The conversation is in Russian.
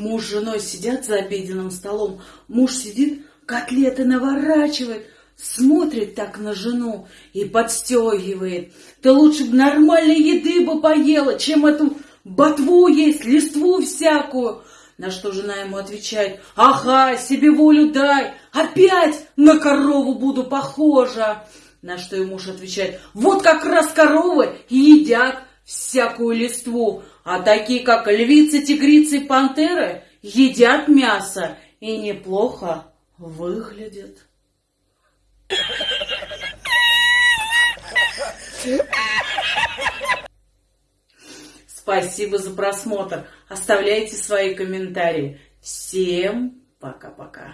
муж с женой сидят за обеденным столом. Муж сидит, котлеты наворачивает, смотрит так на жену и подстегивает. Ты лучше бы нормальной еды бы поела, чем эту ботву есть, листву всякую. На что жена ему отвечает, ага, себе волю дай, опять на корову буду похожа. На что ему муж отвечает, вот как раз коровы едят всякую листву, а такие, как львицы, тигрицы и пантеры, едят мясо и неплохо выглядят. Спасибо за просмотр. Оставляйте свои комментарии. Всем пока-пока.